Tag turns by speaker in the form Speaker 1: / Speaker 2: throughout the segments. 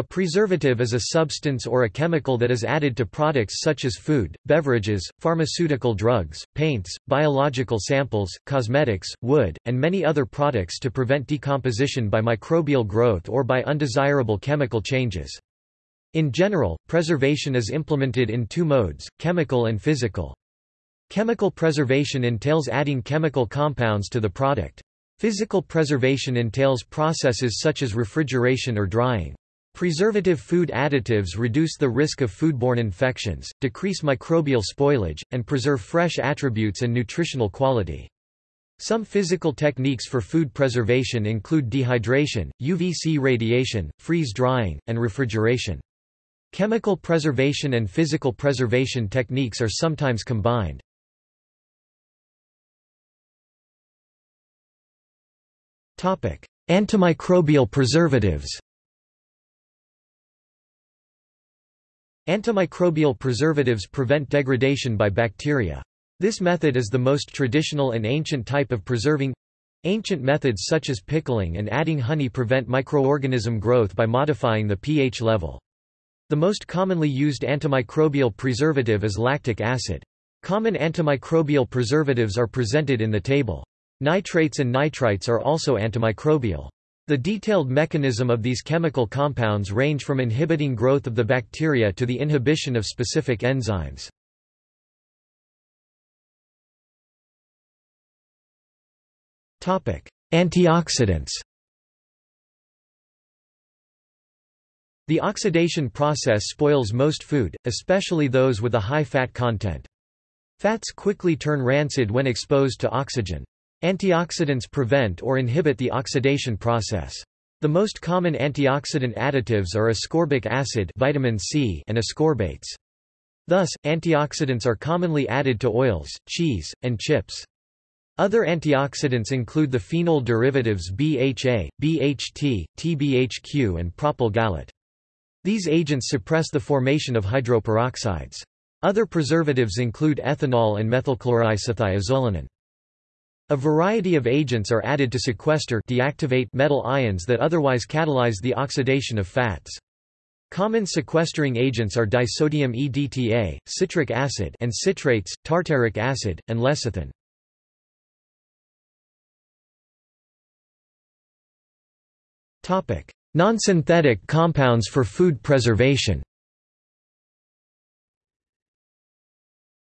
Speaker 1: A preservative is a substance or a chemical that is added to products such as food, beverages, pharmaceutical drugs, paints, biological samples, cosmetics, wood, and many other products to prevent decomposition by microbial growth or by undesirable chemical changes. In general, preservation is implemented in two modes, chemical and physical. Chemical preservation entails adding chemical compounds to the product. Physical preservation entails processes such as refrigeration or drying. Preservative food additives reduce the risk of foodborne infections, decrease microbial spoilage, and preserve fresh attributes and nutritional quality. Some physical techniques for food preservation include dehydration, UVC radiation, freeze drying, and refrigeration. Chemical preservation and physical preservation techniques are sometimes combined. Antimicrobial preservatives Antimicrobial preservatives prevent degradation by bacteria. This method is the most traditional and ancient type of preserving. Ancient methods such as pickling and adding honey prevent microorganism growth by modifying the pH level. The most commonly used antimicrobial preservative is lactic acid. Common antimicrobial preservatives are presented in the table. Nitrates and nitrites are also antimicrobial. The detailed mechanism of these chemical compounds range from inhibiting growth of the bacteria to the inhibition of specific enzymes. Antioxidants The oxidation process spoils most food, especially those with a high fat content. Fats quickly turn rancid when exposed to oxygen. Antioxidants prevent or inhibit the oxidation process. The most common antioxidant additives are ascorbic acid vitamin C and ascorbates. Thus, antioxidants are commonly added to oils, cheese, and chips. Other antioxidants include the phenol derivatives BHA, BHT, TBHQ and propyl gallate. These agents suppress the formation of hydroperoxides. Other preservatives include ethanol and methylchloroisothiazolinone. A variety of agents are added to sequester deactivate metal ions that otherwise catalyze the oxidation of fats. Common sequestering agents are disodium EDTA, citric acid and citrates, tartaric acid, and lecithin. Non-synthetic compounds for food preservation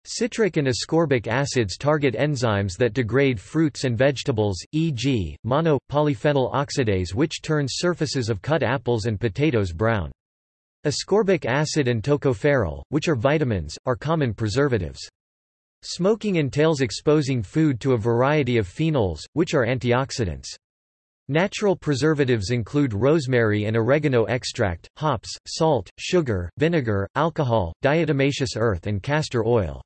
Speaker 1: Citric and ascorbic acids target enzymes that degrade fruits and vegetables, e.g., mono, polyphenol oxidase which turns surfaces of cut apples and potatoes brown. Ascorbic acid and tocopherol, which are vitamins, are common preservatives. Smoking entails exposing food to a variety of phenols, which are antioxidants. Natural preservatives include rosemary and oregano extract, hops, salt, sugar, vinegar, alcohol, diatomaceous earth and castor oil.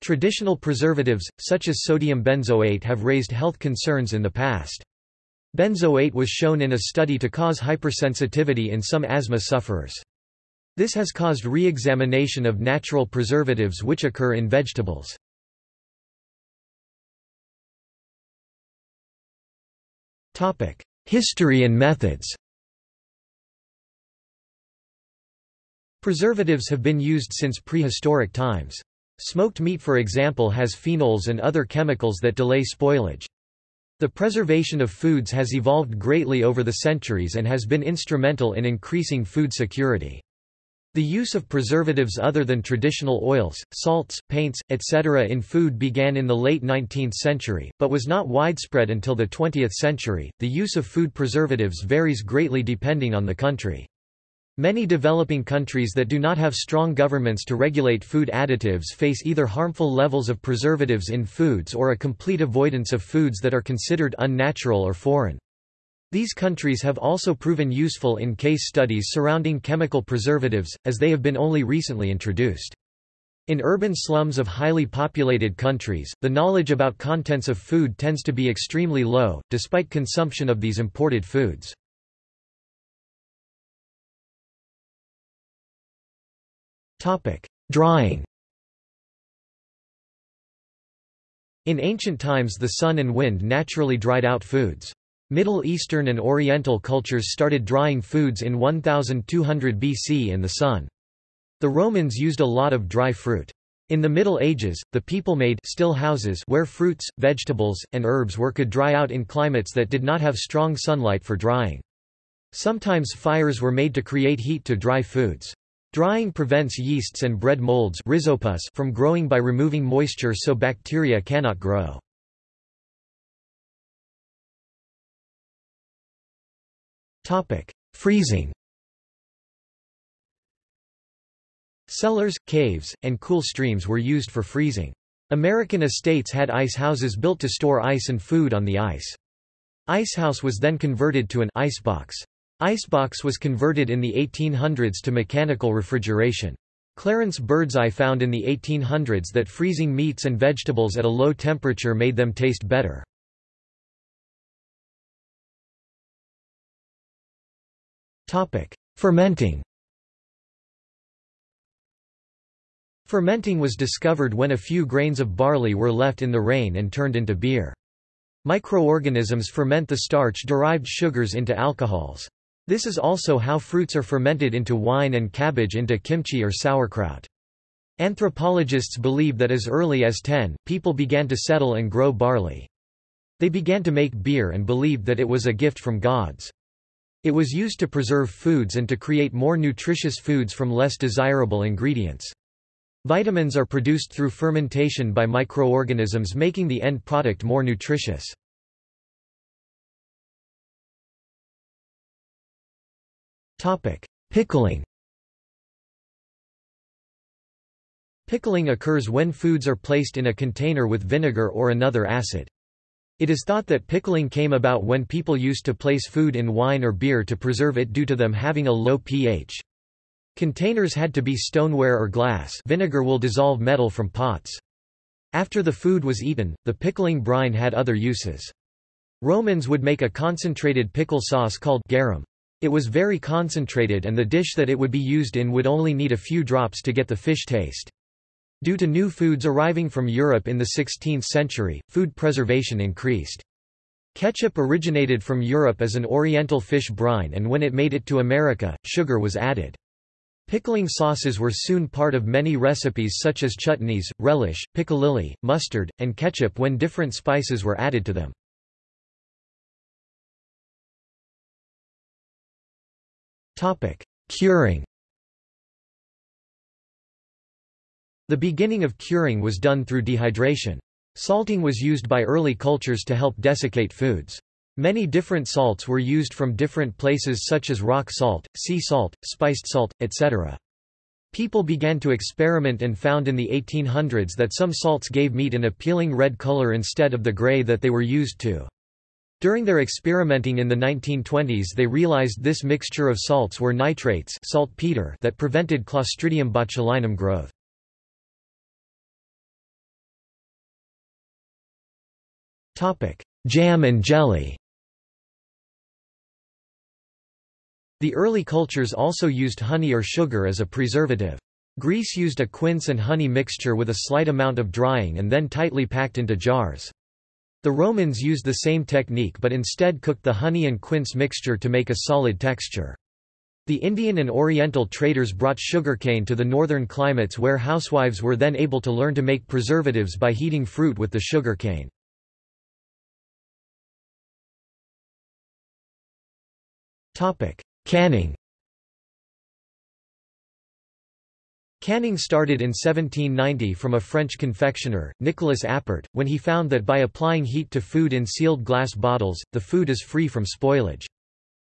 Speaker 1: Traditional preservatives, such as sodium benzoate have raised health concerns in the past. Benzoate was shown in a study to cause hypersensitivity in some asthma sufferers. This has caused re-examination of natural preservatives which occur in vegetables. History and methods Preservatives have been used since prehistoric times. Smoked meat for example has phenols and other chemicals that delay spoilage. The preservation of foods has evolved greatly over the centuries and has been instrumental in increasing food security. The use of preservatives other than traditional oils, salts, paints, etc. in food began in the late 19th century, but was not widespread until the 20th century. The use of food preservatives varies greatly depending on the country. Many developing countries that do not have strong governments to regulate food additives face either harmful levels of preservatives in foods or a complete avoidance of foods that are considered unnatural or foreign. These countries have also proven useful in case studies surrounding chemical preservatives, as they have been only recently introduced. In urban slums of highly populated countries, the knowledge about contents of food tends to be extremely low, despite consumption of these imported foods. Topic: Drying. In ancient times the sun and wind naturally dried out foods. Middle Eastern and Oriental cultures started drying foods in 1200 BC in the sun. The Romans used a lot of dry fruit. In the Middle Ages, the people made still houses where fruits, vegetables, and herbs were could dry out in climates that did not have strong sunlight for drying. Sometimes fires were made to create heat to dry foods. Drying prevents yeasts and bread molds from growing by removing moisture so bacteria cannot grow. Freezing Cellars, caves, and cool streams were used for freezing. American estates had ice houses built to store ice and food on the ice. Icehouse was then converted to an icebox. Icebox was converted in the 1800s to mechanical refrigeration. Clarence Birdseye found in the 1800s that freezing meats and vegetables at a low temperature made them taste better. Fermenting Fermenting was discovered when a few grains of barley were left in the rain and turned into beer. Microorganisms ferment the starch-derived sugars into alcohols. This is also how fruits are fermented into wine and cabbage into kimchi or sauerkraut. Anthropologists believe that as early as 10, people began to settle and grow barley. They began to make beer and believed that it was a gift from gods. It was used to preserve foods and to create more nutritious foods from less desirable ingredients. Vitamins are produced through fermentation by microorganisms making the end product more nutritious. Pickling Pickling occurs when foods are placed in a container with vinegar or another acid. It is thought that pickling came about when people used to place food in wine or beer to preserve it due to them having a low pH. Containers had to be stoneware or glass vinegar will dissolve metal from pots. After the food was eaten, the pickling brine had other uses. Romans would make a concentrated pickle sauce called garum. It was very concentrated and the dish that it would be used in would only need a few drops to get the fish taste. Due to new foods arriving from Europe in the 16th century, food preservation increased. Ketchup originated from Europe as an oriental fish brine and when it made it to America, sugar was added. Pickling sauces were soon part of many recipes such as chutneys, relish, piccalilli, mustard, and ketchup when different spices were added to them. Curing The beginning of curing was done through dehydration. Salting was used by early cultures to help desiccate foods. Many different salts were used from different places such as rock salt, sea salt, spiced salt, etc. People began to experiment and found in the 1800s that some salts gave meat an appealing red color instead of the gray that they were used to. During their experimenting in the 1920s they realized this mixture of salts were nitrates saltpeter that prevented Clostridium botulinum growth. Jam and jelly The early cultures also used honey or sugar as a preservative. Greece used a quince and honey mixture with a slight amount of drying and then tightly packed into jars. The Romans used the same technique but instead cooked the honey and quince mixture to make a solid texture. The Indian and Oriental traders brought sugarcane to the northern climates where housewives were then able to learn to make preservatives by heating fruit with the sugarcane. Canning Canning started in 1790 from a French confectioner, Nicolas Appert, when he found that by applying heat to food in sealed glass bottles, the food is free from spoilage.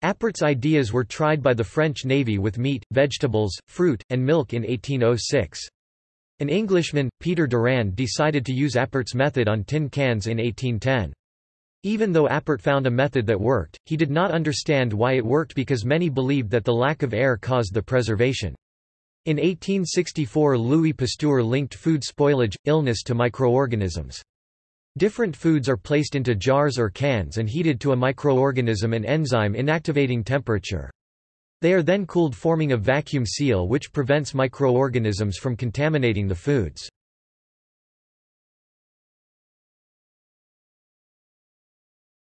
Speaker 1: Appert's ideas were tried by the French Navy with meat, vegetables, fruit, and milk in 1806. An Englishman, Peter Durand decided to use Appert's method on tin cans in 1810. Even though Appert found a method that worked, he did not understand why it worked because many believed that the lack of air caused the preservation. In 1864 Louis Pasteur linked food spoilage, illness to microorganisms. Different foods are placed into jars or cans and heated to a microorganism and enzyme inactivating temperature. They are then cooled forming a vacuum seal which prevents microorganisms from contaminating the foods.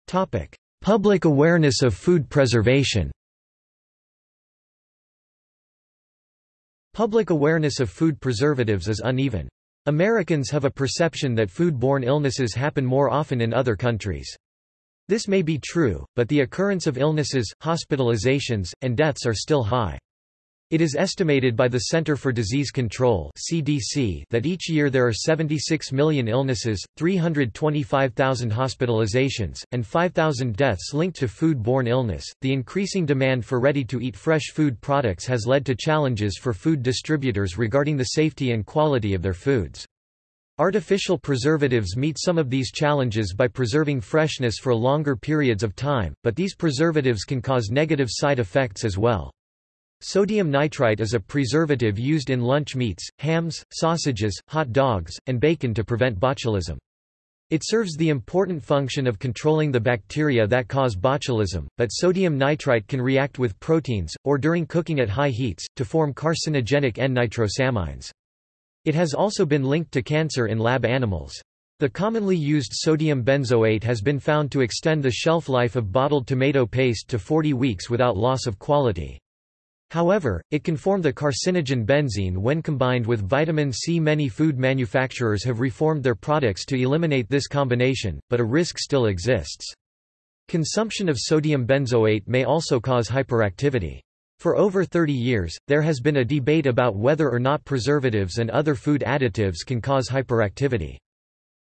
Speaker 1: Public awareness of food preservation Public awareness of food preservatives is uneven. Americans have a perception that food-borne illnesses happen more often in other countries. This may be true, but the occurrence of illnesses, hospitalizations, and deaths are still high. It is estimated by the Center for Disease Control (CDC) that each year there are 76 million illnesses, 325,000 hospitalizations, and 5,000 deaths linked to food-borne illness. The increasing demand for ready-to-eat fresh food products has led to challenges for food distributors regarding the safety and quality of their foods. Artificial preservatives meet some of these challenges by preserving freshness for longer periods of time, but these preservatives can cause negative side effects as well. Sodium nitrite is a preservative used in lunch meats, hams, sausages, hot dogs, and bacon to prevent botulism. It serves the important function of controlling the bacteria that cause botulism, but sodium nitrite can react with proteins, or during cooking at high heats, to form carcinogenic N-nitrosamines. It has also been linked to cancer in lab animals. The commonly used sodium benzoate has been found to extend the shelf life of bottled tomato paste to 40 weeks without loss of quality. However, it can form the carcinogen benzene when combined with vitamin C. Many food manufacturers have reformed their products to eliminate this combination, but a risk still exists. Consumption of sodium benzoate may also cause hyperactivity. For over 30 years, there has been a debate about whether or not preservatives and other food additives can cause hyperactivity.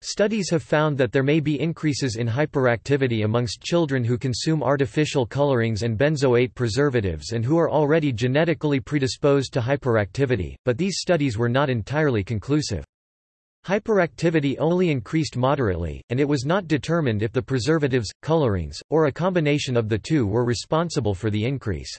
Speaker 1: Studies have found that there may be increases in hyperactivity amongst children who consume artificial colorings and benzoate preservatives and who are already genetically predisposed to hyperactivity, but these studies were not entirely conclusive. Hyperactivity only increased moderately, and it was not determined if the preservatives, colorings, or a combination of the two were responsible for the increase.